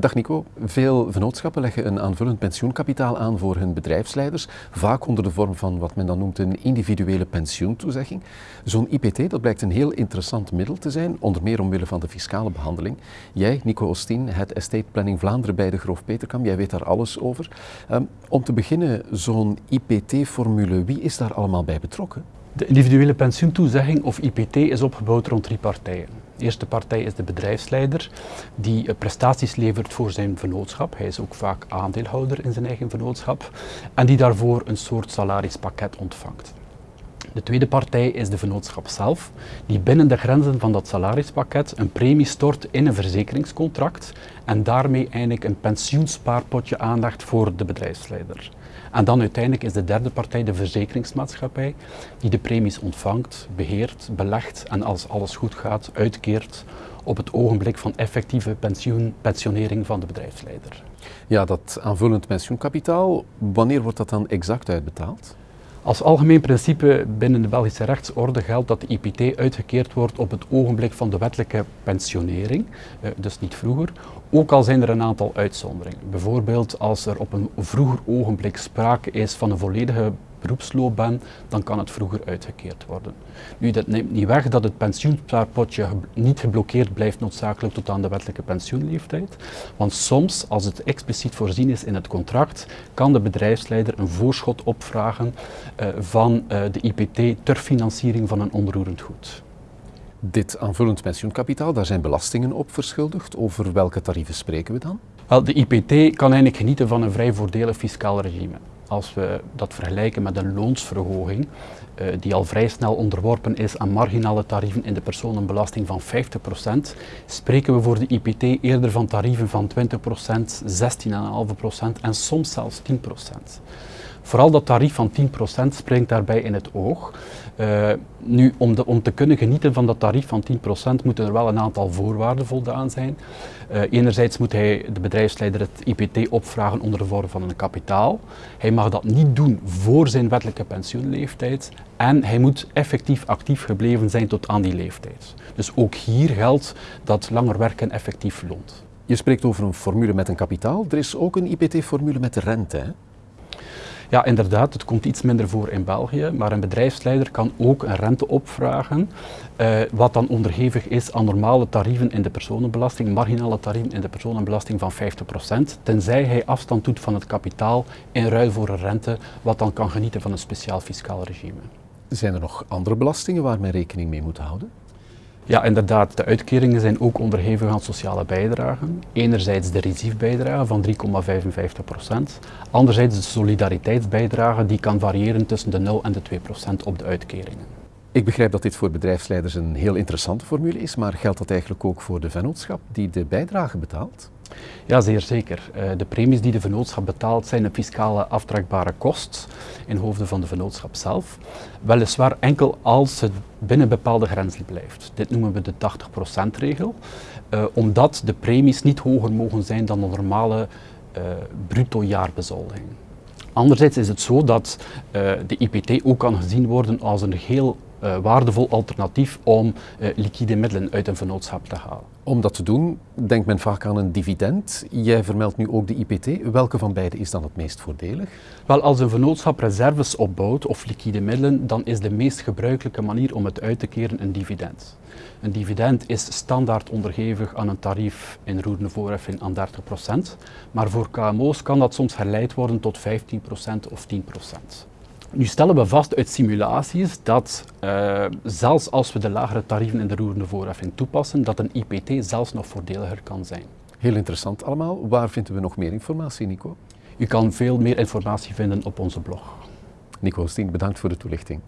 Dag Nico. Veel vennootschappen leggen een aanvullend pensioenkapitaal aan voor hun bedrijfsleiders, vaak onder de vorm van wat men dan noemt een individuele pensioentoezegging. Zo'n IPT dat blijkt een heel interessant middel te zijn, onder meer omwille van de fiscale behandeling. Jij, Nico Ostien, het Estate Planning Vlaanderen bij de Groof Peterkam, jij weet daar alles over. Um, om te beginnen, zo'n IPT-formule, wie is daar allemaal bij betrokken? De individuele pensioentoezegging of IPT is opgebouwd rond drie partijen. De eerste partij is de bedrijfsleider die prestaties levert voor zijn vennootschap. Hij is ook vaak aandeelhouder in zijn eigen vennootschap en die daarvoor een soort salarispakket ontvangt. De tweede partij is de vennootschap zelf, die binnen de grenzen van dat salarispakket een premie stort in een verzekeringscontract en daarmee eigenlijk een pensioenspaarpotje aanlegt voor de bedrijfsleider. En dan uiteindelijk is de derde partij de verzekeringsmaatschappij, die de premies ontvangt, beheert, belegt en als alles goed gaat, uitkeert op het ogenblik van effectieve pensioen, pensionering van de bedrijfsleider. Ja, dat aanvullend pensioenkapitaal, wanneer wordt dat dan exact uitbetaald? Als algemeen principe binnen de Belgische rechtsorde geldt dat de IPT uitgekeerd wordt op het ogenblik van de wettelijke pensionering, eh, dus niet vroeger, ook al zijn er een aantal uitzonderingen. Bijvoorbeeld als er op een vroeger ogenblik sprake is van een volledige beroepsloopbaan, dan kan het vroeger uitgekeerd worden. Nu, dat neemt niet weg dat het pensioenspaarpotje niet geblokkeerd blijft noodzakelijk tot aan de wettelijke pensioenleeftijd. Want soms, als het expliciet voorzien is in het contract, kan de bedrijfsleider een voorschot opvragen uh, van uh, de IPT ter financiering van een onroerend goed. Dit aanvullend pensioenkapitaal, daar zijn belastingen op verschuldigd. Over welke tarieven spreken we dan? Wel, de IPT kan eigenlijk genieten van een vrij voordelig fiscaal regime als we dat vergelijken met een loonsverhoging, uh, die al vrij snel onderworpen is aan marginale tarieven in de personenbelasting van 50%, spreken we voor de IPT eerder van tarieven van 20%, 16,5% en soms zelfs 10%. Vooral dat tarief van 10% springt daarbij in het oog. Uh, nu, om, de, om, te kunnen genieten van dat tarief van 10% moeten er wel een aantal voorwaarden voldaan zijn. Uh, enerzijds moet hij, de bedrijfsleider, het IPT opvragen onder de vorm van een kapitaal. Hij mag dat niet doen voor zijn wettelijke pensioenleeftijd. En hij moet effectief actief gebleven zijn tot aan die leeftijd. Dus ook hier geldt dat langer werken effectief loont. Je spreekt over een formule met een kapitaal. Er is ook een IPT-formule met rente. Hè? Ja, inderdaad, het komt iets minder voor in België, maar een bedrijfsleider kan ook een rente opvragen, uh, wat dan onderhevig is aan normale tarieven in de personenbelasting, marginale tarieven in de personenbelasting van 50%, tenzij hij afstand doet van het kapitaal in ruil voor een rente, wat dan kan genieten van een speciaal fiscaal regime. Zijn er nog andere belastingen waar men rekening mee moet houden? Ja, inderdaad. De uitkeringen zijn ook onderhevig aan sociale bijdragen. Enerzijds de reciefbijdrage van 3,55 procent. Anderzijds de solidariteitsbijdrage die kan variëren tussen de 0 en de 2 procent op de uitkeringen. Ik begrijp dat dit voor bedrijfsleiders een heel interessante formule is, maar geldt dat eigenlijk ook voor de vennootschap die de bijdrage betaalt? Ja, zeer zeker. Eh, de premies die de vennootschap betaalt zijn een fiscale aftrekbare kost in hoofden van de vennootschap zelf. Weliswaar enkel als het binnen bepaalde grenzen blijft. Dit noemen we de 80%-regel, uh, eh, omdat de premies niet hoger mogen zijn dan de normale uh, bruto jaarbezoldiging. Anderzijds is het zo dat de IPT ook kan gezien worden als een heel waardevol alternatief om uh, liquide middelen uit een vennootschap te halen. Om dat te doen, denkt men vaak aan een dividend. Jij vermeldt nu ook de IPT. Welke van beide is dan het meest voordelig? Wel, als een vennootschap reserves opbouwt of liquide middelen, dan is de meest gebruikelijke manier om het uit te keren een dividend. Een dividend is standaard onderhevig aan een tarief in roerende voorheffing aan 30%, maar voor KMO's kan dat soms herleid worden tot 15% of 10%. Nu stellen we vast uit simulaties dat uh, zelfs als we de lagere tarieven in de roerende voorheffing toepassen, dat een IPT zelfs nog voordeliger kan zijn. Heel interessant allemaal. Waar vinden we nog meer informatie, Nico? U kan veel meer informatie vinden op onze blog. Nico Steen, bedankt voor de toelichting.